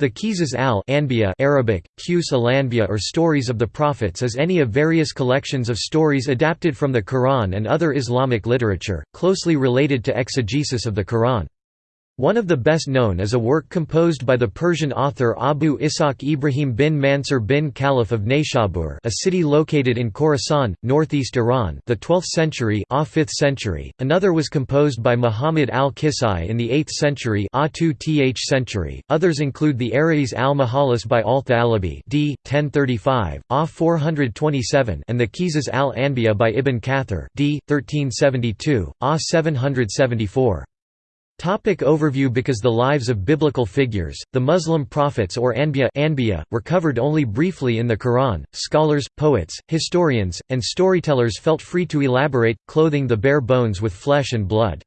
The Qisas al-Anbiya Arabic, Qus al or Stories of the Prophets is any of various collections of stories adapted from the Quran and other Islamic literature, closely related to exegesis of the Quran. One of the best known is a work composed by the Persian author Abu Ishaq Ibrahim bin Mansur bin Khalaf of Nayshabur a city located in Khorasan, northeast Iran the 12th century, 5th century. Another was composed by Muhammad al-Kisai in the 8th century, 2th century. Others include the Arais al-Majalis by al-Thalabi d. 1035, A 427 and the Qisas al-Anbiya by Ibn Kathir d. 1372, A 774. Topic overview Because the lives of biblical figures, the Muslim prophets or Anbiya, were covered only briefly in the Quran, scholars, poets, historians, and storytellers felt free to elaborate, clothing the bare bones with flesh and blood.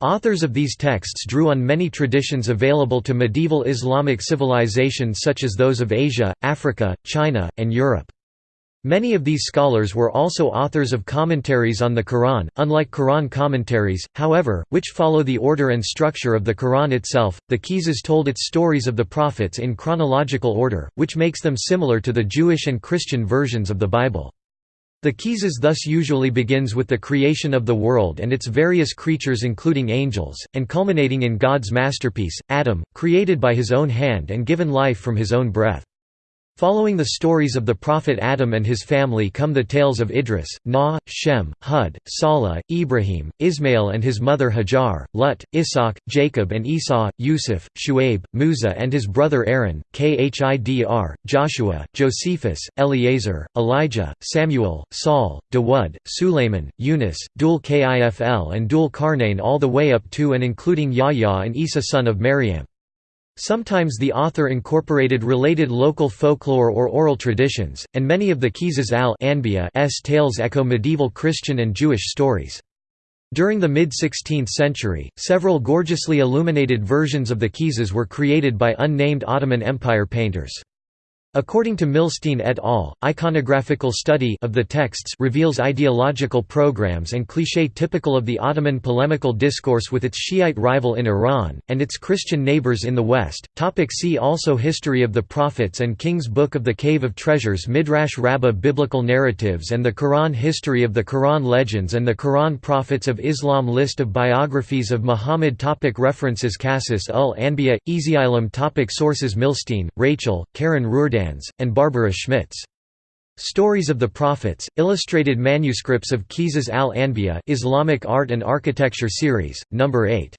Authors of these texts drew on many traditions available to medieval Islamic civilization such as those of Asia, Africa, China, and Europe. Many of these scholars were also authors of commentaries on the Quran, unlike Quran commentaries, however, which follow the order and structure of the Quran itself. The Qisas told its stories of the prophets in chronological order, which makes them similar to the Jewish and Christian versions of the Bible. The Qisas thus usually begins with the creation of the world and its various creatures including angels, and culminating in God's masterpiece, Adam, created by his own hand and given life from his own breath. Following the stories of the prophet Adam and his family come the tales of Idris, Noah, Shem, Hud, Salah, Ibrahim, Ismail and his mother Hajar, Lut, Ishaq, Jacob and Esau, Yusuf, Shu'aib, Musa and his brother Aaron, Khidr, Joshua, Josephus, Eleazar, Elijah, Samuel, Saul, Dawud, Sulayman, Yunus, Dhul Kifl and Dhul Karnain all the way up to and including Yahya and Isa son of Maryam. Sometimes the author incorporated related local folklore or oral traditions, and many of the Qisas al-Anbiya's tales echo medieval Christian and Jewish stories. During the mid-16th century, several gorgeously illuminated versions of the Qisas were created by unnamed Ottoman Empire painters. According to Milstein et al., iconographical study of the texts reveals ideological programs and cliché typical of the Ottoman polemical discourse with its Shiite rival in Iran, and its Christian neighbors in the West. Topic see also History of the Prophets and Kings Book of the Cave of Treasures Midrash Rabbah Biblical narratives and the Quran History of the Quran Legends and the Quran Prophets of Islam List of biographies of Muhammad topic References Qasas ul Anbiya, Easyilum topic Sources Milstein, Rachel, Karen Roordan and Barbara Schmitz. Stories of the Prophets, Illustrated Manuscripts of Qisas al-Anbiya Islamic Art and Architecture Series, No. 8.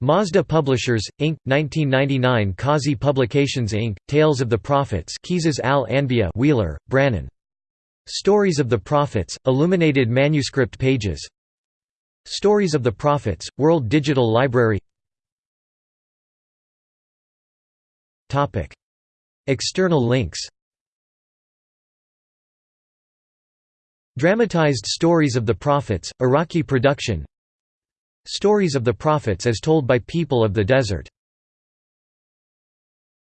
Mazda Publishers, Inc., 1999 Qazi Publications Inc., Tales of the Prophets Qisas al-Anbiya Wheeler, Brannon. Stories of the Prophets, Illuminated Manuscript Pages Stories of the Prophets, World Digital Library External links. Dramatized Stories of the Prophets, Iraqi production. Stories of the Prophets as told by people of the desert